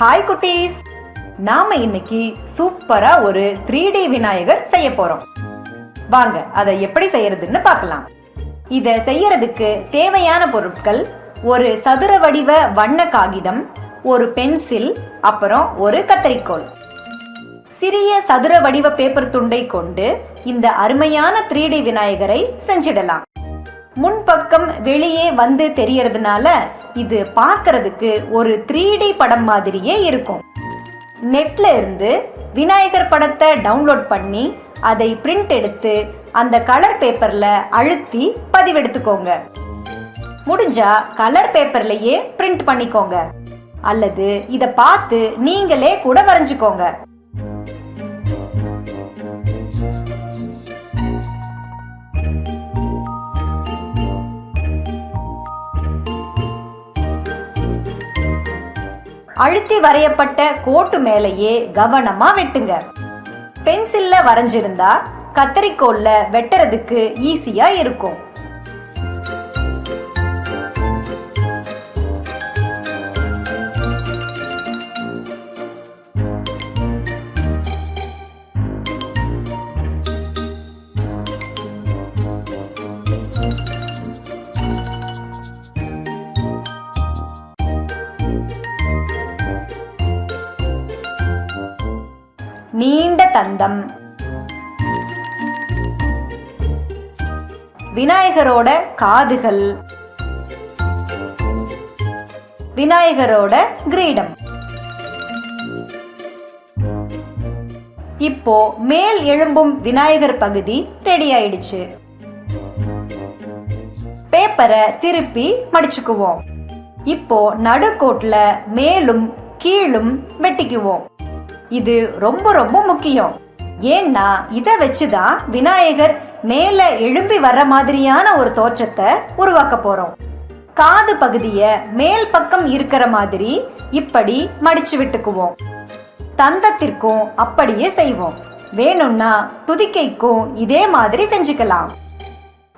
Hi குட்டீஸ். நாம இன்னைக்கு சூப்பரா ஒரு த்ரீ டி விநாயகர் செய்ய போறோம். வாங்க அதை எப்படி செய்யறதுன்னு பார்க்கலாம். இத செய்யறதுக்கு தேவையான பொருட்கள் ஒரு சதுர வடிவ வண்ண காகிதம் ஒரு பென்சில் அப்புறம் ஒரு கத்தரிக்கோல். சிறிய சதுர வடிவ பேப்பர் துண்டை கொண்டு இந்த அருமையான த்ரீ டி விநாயகரை செஞ்சிடலாம். முன்பக்கம் வெளியே வந்து தெரியறதுனால இது பார்க்கறதுக்கு ஒரு த்ரீ டி படம் மாதிரியே இருக்கும். நெட்ல இருந்து விநாயகர் படத்தை டவுன்லோட் பண்ணி அதை பிரிண்ட் எடுத்து அந்த கலர் பேப்பர்ல அழுத்தி பதிவெடுத்துக்கோங்க. முடிஞ்சா கலர் பேப்பர்லயே பிரிண்ட் பண்ணிக்கோங்க. அல்லது இதை பார்த்து நீங்களே கூட வரைஞ்சுக்கோங்க. அழுத்தி வரையப்பட்ட கோட்டு மேலேயே கவனமா வெட்டுங்க. பென்சில்ல வரைஞ்சிருந்தா கத்தரிக்கோல்ல வெட்டுறதுக்கு ஈஸியா இருக்கும். தந்தம். விநாயகரோட காதுகள். விநாயகரோட கிரீடம். இப்போ மேல் எழும்பும் விநாயகர் பகுதி ரெடி ஆயிடுச்சு. பேப்பரை திருப்பி மடிச்சுக்குவோம். இப்போ நடுக்கோட்ல மேலும் கீழும் வெட்டிக்குவோம். இது ரொம்ப ரொம்ப முக்கியம். ஏன்னா இதை வச்சுதான் விநாயகர் மேல எழும்பி வர்ற மாதிரியான ஒரு தோற்றத்தை உருவாக்க போறோம். காது பகுதிய மேல் பக்கம் இருக்கிற மாதிரி இப்படி மடிச்சு விட்டுக்குவோம். தந்தத்திற்கும் அப்படியே செய்வோம். வேணும்னா துதிக்கைக்கும் இதே மாதிரி செஞ்சுக்கலாம்.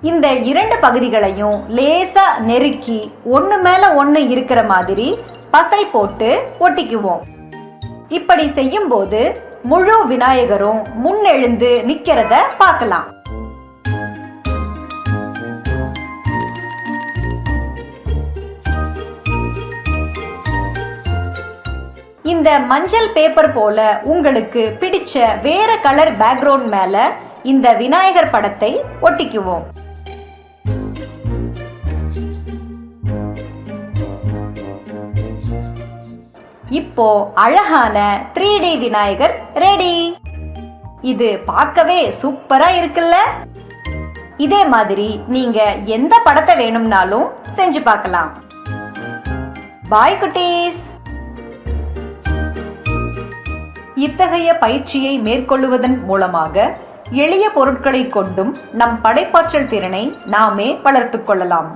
இந்த இரண்டு பகுதிகளையும் லேசா நெருக்கி ஒன்று மேல ஒன்று இருக்கிற மாதிரி பசை போட்டு ஒட்டிக்குவோம். இப்படி செய்யும்போது முழு விநாயகரும் முன்னெழுந்து நிக்கிறத பார்க்கலாம். இந்த மஞ்சள் பேப்பர் போல உங்களுக்கு பிடிச்ச வேற கலர் பேக்ரவுண்ட் மேல இந்த விநாயகர் படத்தை ஒட்டிக்குவோம். இப்போ அழகான த்ரீ டி விநாயகர் ரெடி இது பார்க்கவே சூப்பரா இருக்குல்ல? இதே மாதிரி நீங்க எந்த படத்தை வேணும்னாலும் செஞ்சு பார்க்கலாம். பாய் குட்டீஸ். இத்தகைய பயிற்சியை மேற்கொள்ளுவதன் மூலமாக எளிய பொருட்களை கொண்டும் நம் படைப்பாற்றல் திறனை நாமே வளர்த்துக் கொள்ளலாம்.